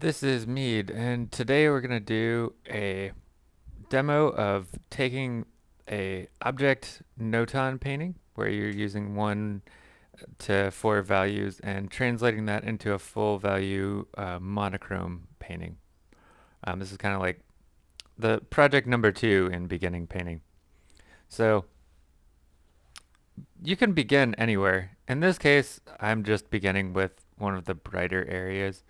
This is Mead, and today we're going to do a demo of taking a object notan painting where you're using one to four values and translating that into a full value uh, monochrome painting. Um, this is kind of like the project number two in beginning painting. So you can begin anywhere. In this case, I'm just beginning with one of the brighter areas.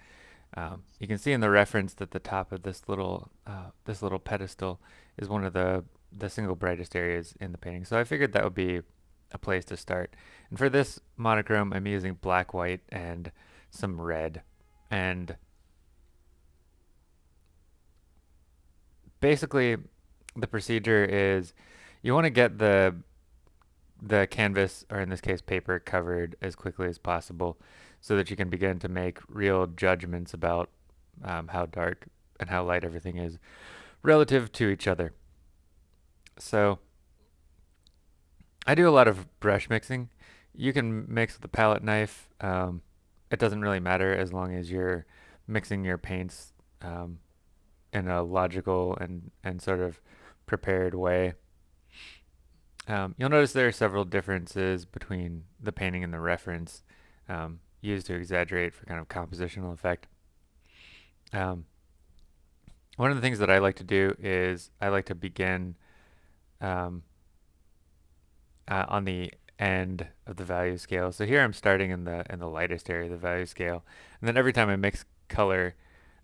Um, you can see in the reference that the top of this little uh, this little pedestal is one of the the single brightest areas in the painting. So I figured that would be a place to start. And for this monochrome, I'm using black, white, and some red. And basically, the procedure is you want to get the the canvas, or in this case paper, covered as quickly as possible so that you can begin to make real judgments about um, how dark and how light everything is relative to each other. So I do a lot of brush mixing. You can mix with a palette knife. Um, it doesn't really matter as long as you're mixing your paints um, in a logical and, and sort of prepared way. Um, you'll notice there are several differences between the painting and the reference um, used to exaggerate for kind of compositional effect. Um, one of the things that I like to do is I like to begin um, uh, on the end of the value scale. So here I'm starting in the in the lightest area of the value scale, and then every time I mix color,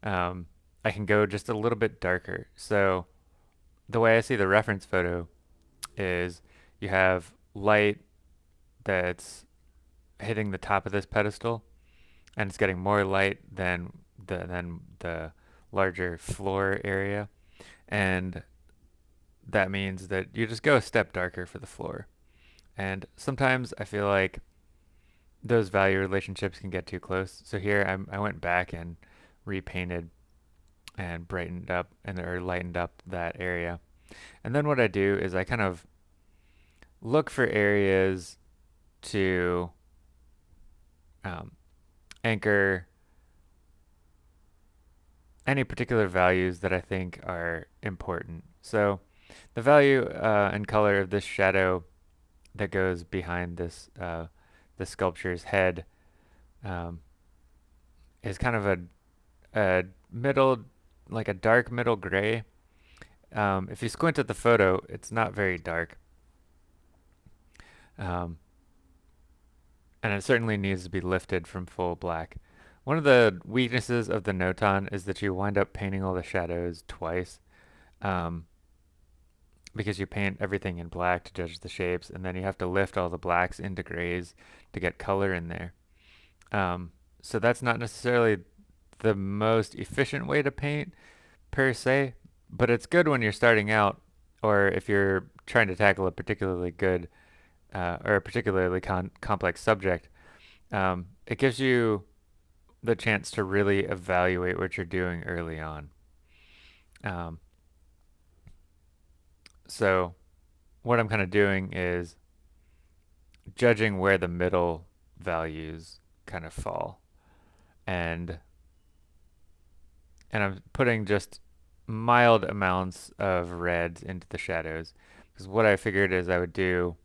um, I can go just a little bit darker. So the way I see the reference photo is you have light that's hitting the top of this pedestal and it's getting more light than the than the larger floor area. And that means that you just go a step darker for the floor. And sometimes I feel like those value relationships can get too close. So here I'm, I went back and repainted and brightened up and or lightened up that area. And then what I do is I kind of look for areas to um, anchor any particular values that I think are important. So the value uh, and color of this shadow that goes behind this uh, the sculpture's head um, is kind of a, a middle, like a dark middle gray. Um, if you squint at the photo, it's not very dark. Um, and it certainly needs to be lifted from full black. One of the weaknesses of the Notan is that you wind up painting all the shadows twice um, because you paint everything in black to judge the shapes and then you have to lift all the blacks into grays to get color in there. Um, so that's not necessarily the most efficient way to paint per se, but it's good when you're starting out or if you're trying to tackle a particularly good uh, or a particularly complex subject, um, it gives you the chance to really evaluate what you're doing early on. Um, so what I'm kind of doing is judging where the middle values kind of fall. And and I'm putting just mild amounts of reds into the shadows because what I figured is I would do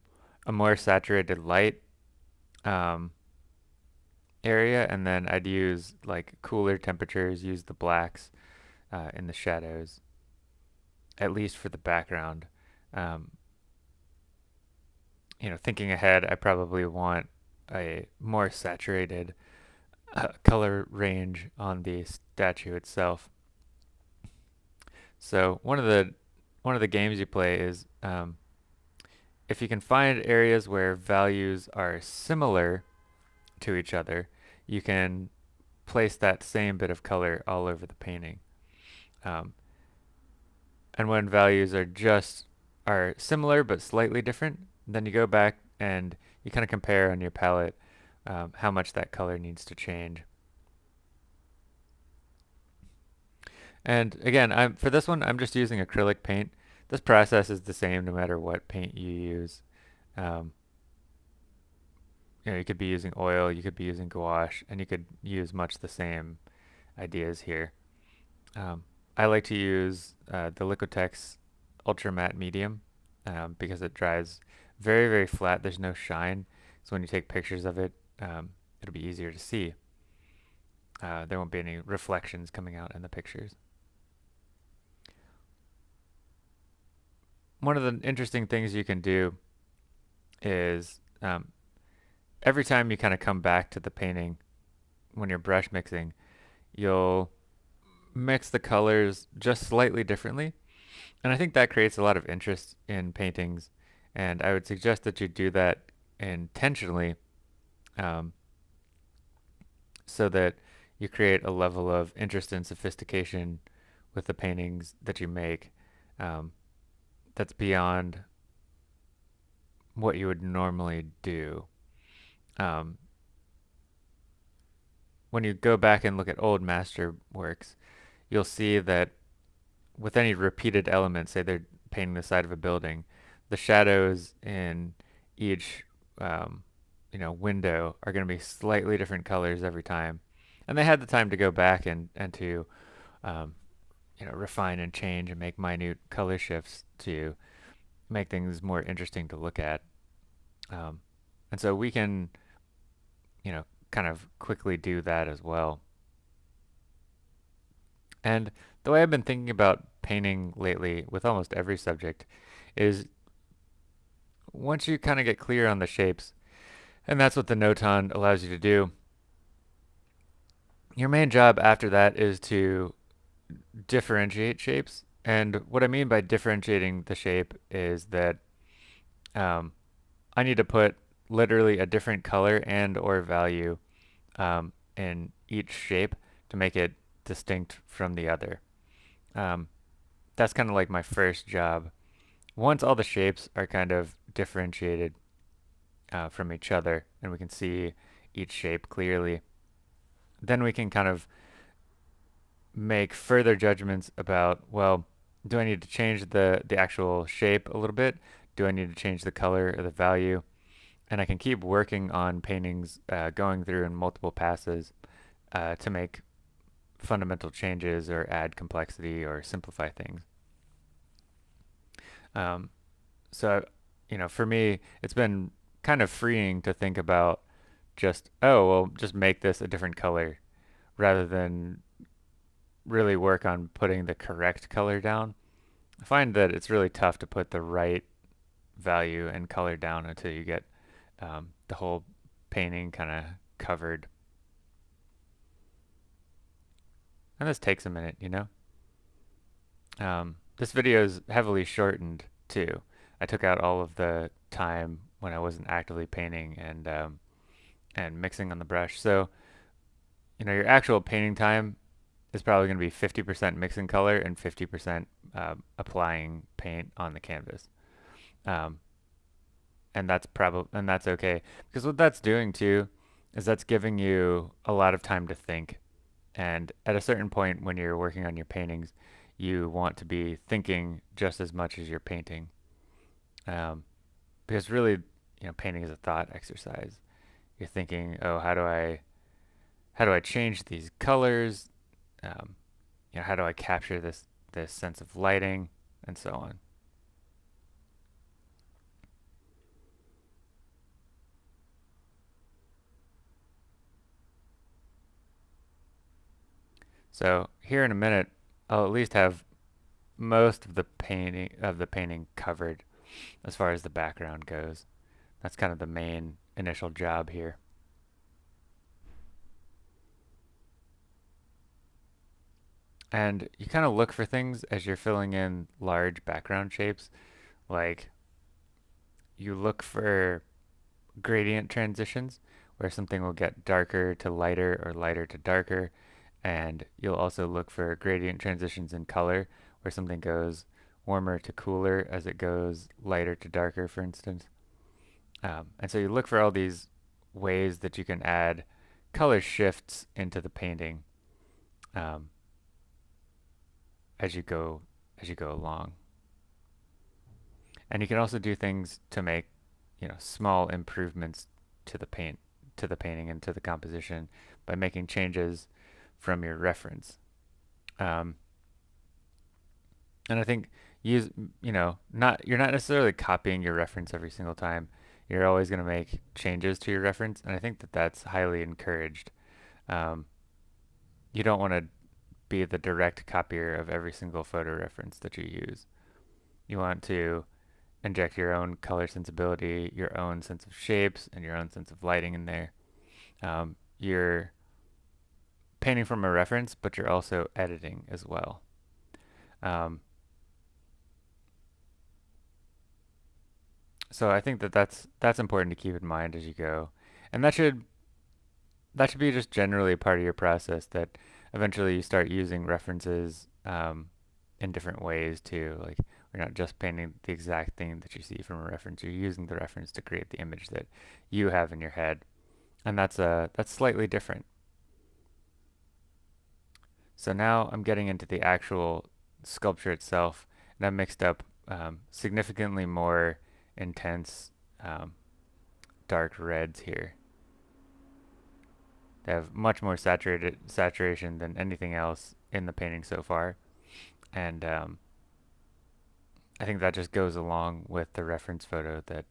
a more saturated light um, area and then I'd use like cooler temperatures, use the blacks uh, in the shadows, at least for the background. Um, you know, thinking ahead, I probably want a more saturated uh, color range on the statue itself. So one of the one of the games you play is um, if you can find areas where values are similar to each other, you can place that same bit of color all over the painting. Um, and when values are just are similar but slightly different, then you go back and you kind of compare on your palette um, how much that color needs to change. And again, I'm, for this one, I'm just using acrylic paint. This process is the same no matter what paint you use. Um, you know, you could be using oil, you could be using gouache, and you could use much the same ideas here. Um, I like to use uh, the Liquitex Ultra Matte Medium um, because it dries very, very flat. There's no shine. So when you take pictures of it, um, it'll be easier to see. Uh, there won't be any reflections coming out in the pictures. One of the interesting things you can do is um, every time you kind of come back to the painting when you're brush mixing, you'll mix the colors just slightly differently. And I think that creates a lot of interest in paintings. And I would suggest that you do that intentionally um, so that you create a level of interest and sophistication with the paintings that you make um, that's beyond what you would normally do. Um, when you go back and look at old master works, you'll see that with any repeated element, say they're painting the side of a building, the shadows in each um, you know window are going to be slightly different colors every time, and they had the time to go back and and to um, you know refine and change and make minute color shifts to make things more interesting to look at. Um, and so we can you know kind of quickly do that as well. And the way I've been thinking about painting lately with almost every subject is once you kind of get clear on the shapes, and that's what the Notan allows you to do, your main job after that is to differentiate shapes. And what I mean by differentiating the shape is that um, I need to put literally a different color and or value um, in each shape to make it distinct from the other. Um, that's kind of like my first job. Once all the shapes are kind of differentiated uh, from each other and we can see each shape clearly, then we can kind of make further judgments about, well, do I need to change the, the actual shape a little bit? Do I need to change the color or the value? And I can keep working on paintings, uh, going through in multiple passes uh, to make fundamental changes or add complexity or simplify things. Um, so, you know, for me, it's been kind of freeing to think about just, oh, well, just make this a different color rather than really work on putting the correct color down. I find that it's really tough to put the right value and color down until you get um, the whole painting kind of covered. And this takes a minute, you know? Um, this video is heavily shortened too. I took out all of the time when I wasn't actively painting and um, and mixing on the brush. So, you know, your actual painting time is probably going to be 50% mixing color and 50% uh, applying paint on the canvas. Um, and that's probably and that's okay because what that's doing too is that's giving you a lot of time to think. And at a certain point when you're working on your paintings, you want to be thinking just as much as you're painting. Um, because really, you know, painting is a thought exercise. You're thinking, oh, how do I, how do I change these colors? Um, you know, how do I capture this this sense of lighting and so on. So here in a minute, I'll at least have most of the painting of the painting covered as far as the background goes. That's kind of the main initial job here. And you kind of look for things as you're filling in large background shapes. Like you look for gradient transitions where something will get darker to lighter or lighter to darker. And you'll also look for gradient transitions in color where something goes warmer to cooler as it goes lighter to darker, for instance. Um, and so you look for all these ways that you can add color shifts into the painting um, as you go as you go along. And you can also do things to make you know small improvements to the paint to the painting and to the composition by making changes from your reference. Um, and I think use you know not you're not necessarily copying your reference every single time. You're always going to make changes to your reference, and I think that that's highly encouraged. Um, you don't want to be the direct copier of every single photo reference that you use. You want to inject your own color sensibility, your own sense of shapes, and your own sense of lighting in there. Um, you're painting from a reference, but you're also editing as well. Um, so I think that that's that's important to keep in mind as you go, and that should that should be just generally part of your process. That eventually you start using references um, in different ways too. Like you're not just painting the exact thing that you see from a reference. You're using the reference to create the image that you have in your head, and that's a uh, that's slightly different. So now I'm getting into the actual sculpture itself, and I've mixed up um, significantly more intense um, dark reds here. Have much more saturated saturation than anything else in the painting so far, and um, I think that just goes along with the reference photo that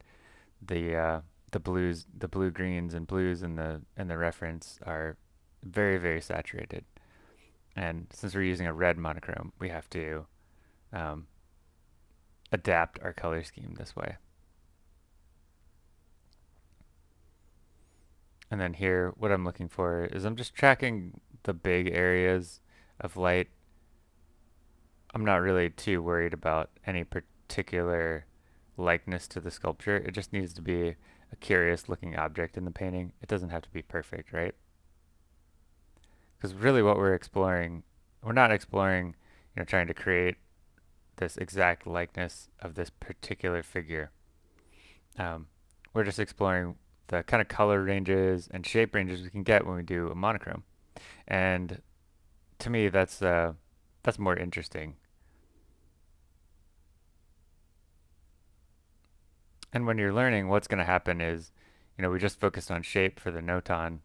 the uh, the blues, the blue greens and blues in the in the reference are very very saturated, and since we're using a red monochrome, we have to um, adapt our color scheme this way. And then here, what I'm looking for is I'm just tracking the big areas of light. I'm not really too worried about any particular likeness to the sculpture. It just needs to be a curious looking object in the painting. It doesn't have to be perfect, right? Because really what we're exploring, we're not exploring, you know, trying to create this exact likeness of this particular figure. Um, we're just exploring the kind of color ranges and shape ranges we can get when we do a monochrome. And to me, that's uh, that's more interesting. And when you're learning, what's going to happen is, you know, we just focused on shape for the notan.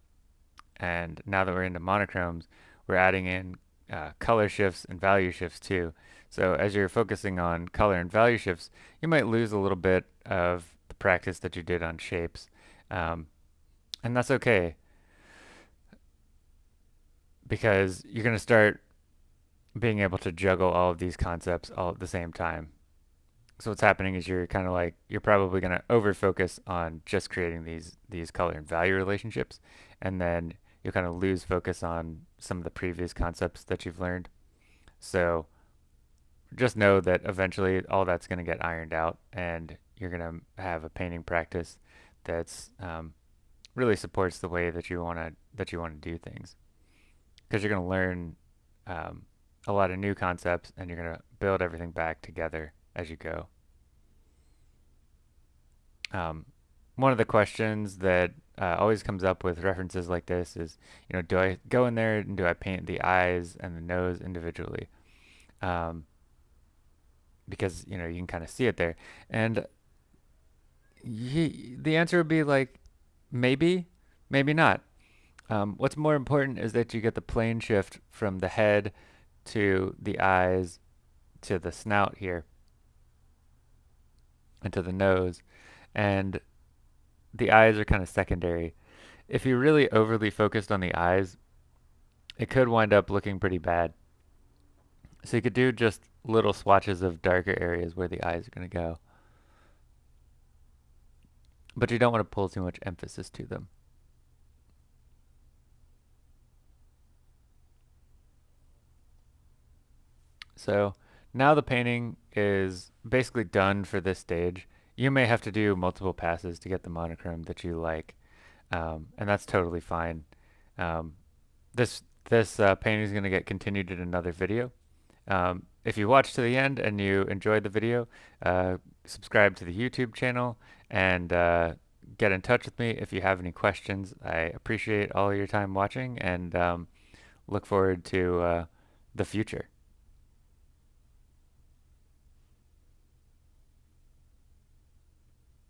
and now that we're into monochromes, we're adding in uh, color shifts and value shifts too. So as you're focusing on color and value shifts, you might lose a little bit of the practice that you did on shapes. Um, and that's okay because you're going to start being able to juggle all of these concepts all at the same time. So what's happening is you're kind of like you're probably going to over focus on just creating these these color and value relationships and then you'll kind of lose focus on some of the previous concepts that you've learned. So just know that eventually all that's going to get ironed out and you're going to have a painting practice that's um, really supports the way that you want to that you want to do things because you're going to learn um, a lot of new concepts and you're going to build everything back together as you go. Um, one of the questions that uh, always comes up with references like this is, you know, do I go in there and do I paint the eyes and the nose individually? Um, because you know you can kind of see it there, and the answer would be like maybe, maybe not. Um, what's more important is that you get the plane shift from the head to the eyes to the snout here and to the nose. And the eyes are kind of secondary. If you're really overly focused on the eyes, it could wind up looking pretty bad. So you could do just little swatches of darker areas where the eyes are going to go. But you don't want to pull too much emphasis to them. So now the painting is basically done for this stage. You may have to do multiple passes to get the monochrome that you like, um, and that's totally fine. Um, this this uh, painting is going to get continued in another video. Um, if you watched to the end and you enjoyed the video, uh, subscribe to the YouTube channel and uh, get in touch with me if you have any questions. I appreciate all your time watching and um, look forward to uh, the future.